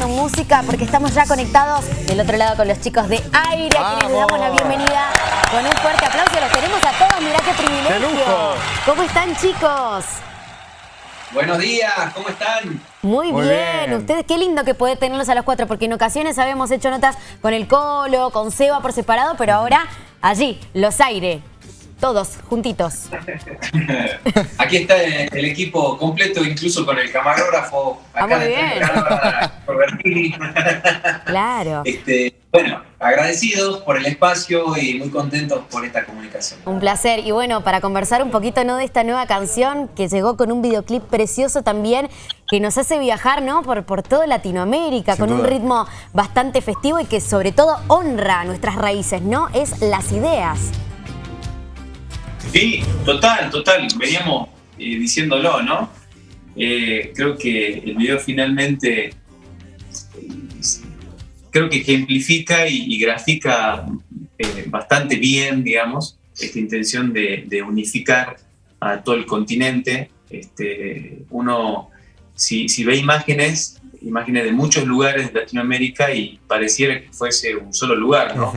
escuchando música porque estamos ya conectados del otro lado con los chicos de Aire, a quienes les damos la bienvenida con un fuerte aplauso. Los tenemos a todos, mirá qué privilegio. ¿Cómo están chicos? Buenos días, ¿cómo están? Muy, bien. ustedes qué lindo que poder tenerlos a los cuatro, porque en ocasiones habíamos hecho notas con el Colo, con Seba por separado, pero ahora allí, los Aire, todos juntitos. Aquí está el equipo completo, incluso con el camarógrafo. Ah, muy bien. claro. Este, bueno, agradecidos por el espacio y muy contentos por esta comunicación. Un placer. Y bueno, para conversar un poquito ¿no? de esta nueva canción que llegó con un videoclip precioso también, que nos hace viajar ¿no? por, por toda Latinoamérica, con un ritmo bastante festivo y que sobre todo honra nuestras raíces, ¿no? Es las ideas. Sí, total, total. Veníamos eh, diciéndolo, ¿no? Eh, creo que el video finalmente creo que ejemplifica y, grafica eh, bastante bien, digamos, esta intención de, unificar a todo el continente. Este, uno, si, ve imágenes, imágenes de muchos lugares de Latinoamérica y pareciera que fuese un solo lugar, ¿no?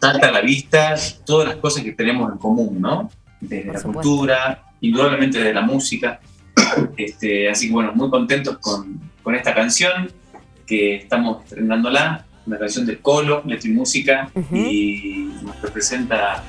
Salta a la vista todas las cosas que tenemos en común, ¿no? Desde la cultura, indudablemente de la música. Este, así que bueno, muy contentos con, con, esta canción que estamos estrenándola, una canción de Colo, letra y música, y nos representa,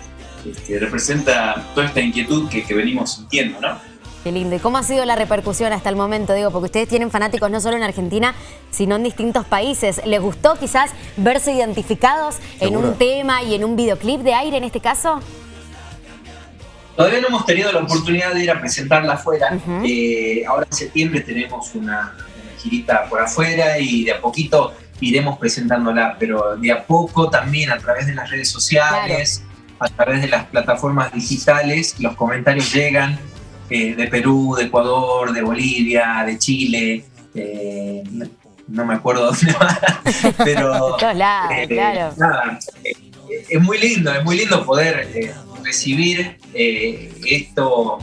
este, representa toda esta inquietud que, que venimos sintiendo, ¿no? Qué lindo. ¿Y cómo ha sido la repercusión hasta el momento? Digo, porque ustedes tienen fanáticos no solo en Argentina, sino en distintos países. ¿Les gustó quizás verse identificados en un tema y en un videoclip de aire en este caso? Todavía no hemos tenido la oportunidad de ir a presentarla afuera. Eh, ahora en septiembre tenemos una, girita por afuera y de a poquito iremos presentándola, pero de a poco también a través de las redes sociales, a través de las plataformas digitales, los comentarios llegan eh, de Perú, de Ecuador, de Bolivia, de Chile, no me acuerdo dónde va, pero eh, claro. Eh, es muy lindo, es muy lindo poder recibir esto,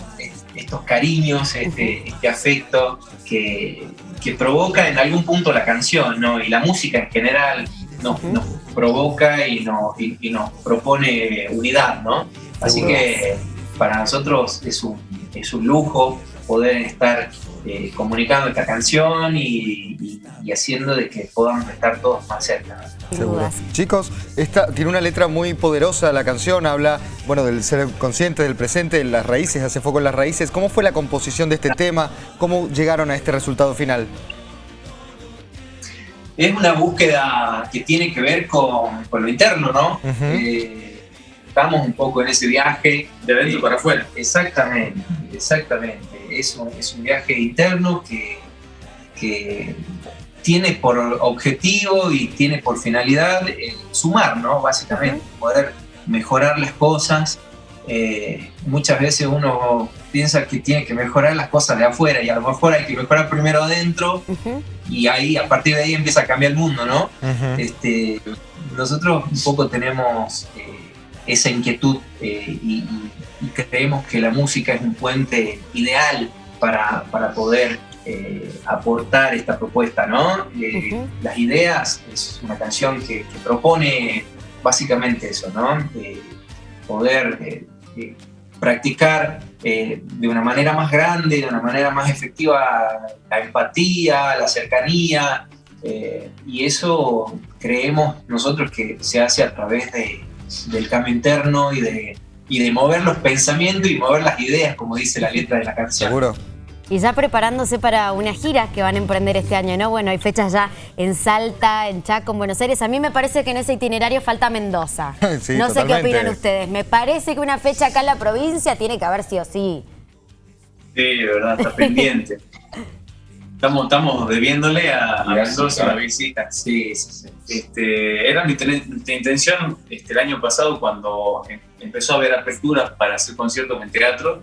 estos cariños, este, este afecto que, que, provoca en algún punto la canción, ¿no? Y la música en general nos, provoca y, nos, y, nos propone unidad, ¿no? Así que para nosotros es un, es un lujo poder estar eh, comunicando esta canción y, haciendo de que podamos estar todos más cerca. Chicos, esta tiene una letra muy poderosa la canción, habla bueno del ser consciente, del presente, de las raíces, hace foco en las raíces. ¿Cómo fue la composición de este tema? ¿Cómo llegaron a este resultado final? Es una búsqueda que tiene que ver con, lo interno, ¿no? estamos un poco en ese viaje. De adentro para afuera. Exactamente, exactamente. Es un, es un viaje interno que, que tiene por objetivo y tiene por finalidad eh, sumar, ¿no? Básicamente, poder mejorar las cosas. Eh, muchas veces uno piensa que tiene que mejorar las cosas de afuera y a lo mejor hay que mejorar primero adentro y ahí a partir de ahí empieza a cambiar el mundo, ¿no? este, nosotros un poco tenemos eh, esa inquietud eh, y, creemos que la música es un puente ideal para, para poder eh, aportar esta propuesta, ¿no? Eh, las ideas es una canción que, propone básicamente eso, ¿no? poder practicar de una manera más grande, de una manera más efectiva la empatía, la cercanía, y eso creemos nosotros que se hace a través de, del cambio interno y de, y de mover los pensamientos y mover las ideas, como dice la letra de la canción. Seguro. Y ya preparándose para una gira que van a emprender este año, ¿no? Bueno, hay fechas ya en Salta, en Chaco, en Buenos Aires. A mí me parece que en ese itinerario falta Mendoza. no sé qué opinan ustedes. Me parece que una fecha acá en la provincia tiene que haber sí o sí. Sí, de verdad, está pendiente. Estamos, estamos debiéndole a, Mendoza la visita. Sí, sí, Este, era mi, intención este, el año pasado cuando em, empezó a haber apertura para hacer conciertos en teatro.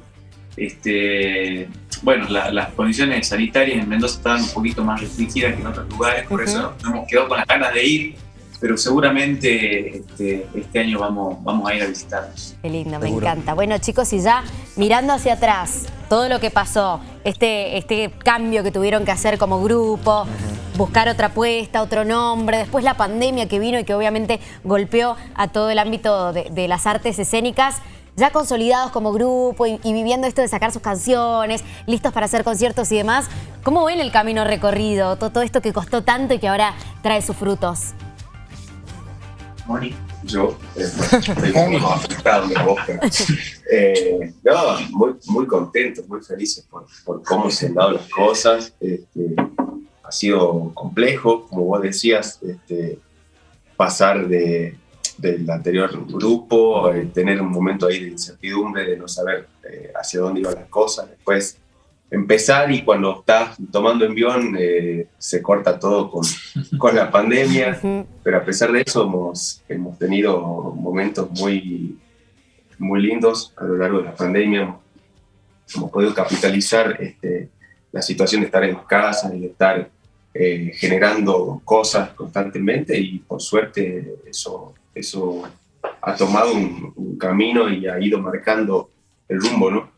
Este, bueno, las condiciones sanitarias en Mendoza estaban un poquito más restringidas que en otros lugares, por eso nos hemos quedado con las ganas de ir pero seguramente este, este, año vamos, vamos a ir a visitarnos. Qué lindo, me encanta. Bueno chicos, y ya mirando hacia atrás, todo lo que pasó, este, este cambio que tuvieron que hacer como grupo, buscar otra apuesta, otro nombre, después la pandemia que vino y que obviamente golpeó a todo el ámbito de, las artes escénicas ya consolidados como grupo y, viviendo esto de sacar sus canciones, listos para hacer conciertos y demás, ¿cómo ven el camino recorrido? Todo, esto que costó tanto y que ahora trae sus frutos. Moni. Yo eh, estoy muy afectado de boca. Eh, no, muy, muy contentos, muy felices por, por, cómo se han dado las cosas. Este, ha sido complejo, como vos decías, este, pasar de, del anterior grupo, eh, tener un momento ahí de incertidumbre, de no saber eh, hacia dónde iban las cosas. Después empezar y cuando estás tomando envión eh, se corta todo con, con la pandemia, pero a pesar de eso hemos, hemos tenido momentos muy, muy lindos a lo largo de la pandemia. Hemos podido capitalizar este, la situación de estar en casa y de estar eh, generando cosas constantemente y por suerte eso, eso ha tomado un, un camino y ha ido marcando el rumbo, ¿no?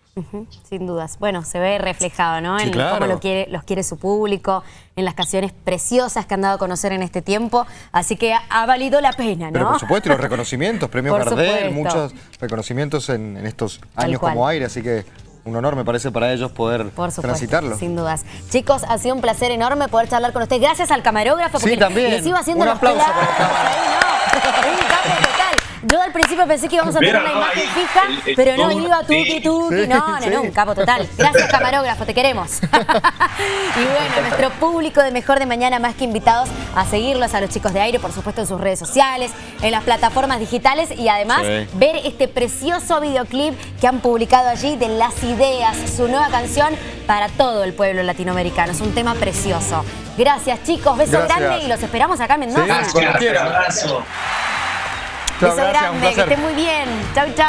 Sin dudas. Bueno, se ve reflejado, ¿no? en cómo lo quiere, los quiere su público, en las canciones preciosas que han dado a conocer en este tiempo. Así que ha, valido la pena, ¿no? Pero por supuesto, y los reconocimientos, premios Gardel, muchos reconocimientos en, estos años como aire, así que un honor me parece para ellos poder por transitarlo. sin dudas. Chicos, ha sido un placer enorme poder charlar con ustedes. Gracias al camarógrafo, porque sí, también. les iba haciendo un aplauso para el. Yo al principio pensé que íbamos a tener una imagen fija, pero no, iba tuki tuki. no, no, no, un capo total. Gracias, camarógrafo, te queremos. y bueno, nuestro público de Mejor de Mañana, más que invitados a seguirlos, a los chicos de aire, por supuesto, en sus redes sociales, en las plataformas digitales y además ver este precioso videoclip que han publicado allí de Las Ideas, su nueva canción para todo el pueblo latinoamericano. Es un tema precioso. Gracias, chicos. Beso grande y los esperamos acá en Mendoza. Gracias, abrazo. Beso grande, que esté muy bien. Chau, chau.